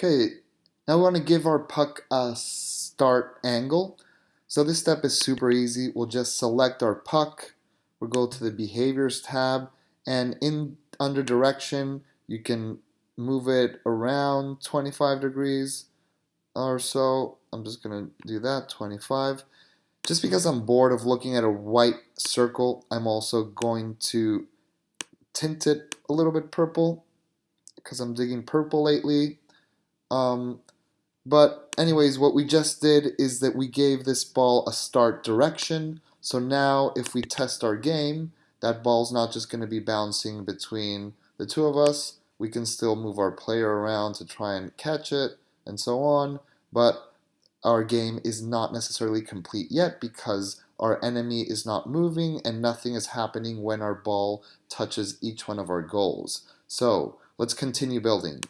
Okay, now we want to give our puck a start angle. So this step is super easy. We'll just select our puck. We'll go to the behaviors tab and in under direction you can move it around 25 degrees or so. I'm just going to do that, 25. Just because I'm bored of looking at a white circle, I'm also going to tint it a little bit purple because I'm digging purple lately. Um, but anyways, what we just did is that we gave this ball a start direction. So now if we test our game, that ball's not just going to be bouncing between the two of us. We can still move our player around to try and catch it and so on. But our game is not necessarily complete yet because our enemy is not moving and nothing is happening when our ball touches each one of our goals. So let's continue building.